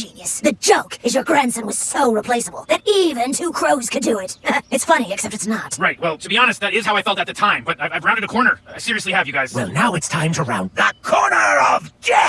genius. The joke is your grandson was so replaceable that even two crows could do it. it's funny, except it's not. Right, well, to be honest, that is how I felt at the time, but I've, I've rounded a corner. I seriously have, you guys. Well, now it's time to round the corner of death!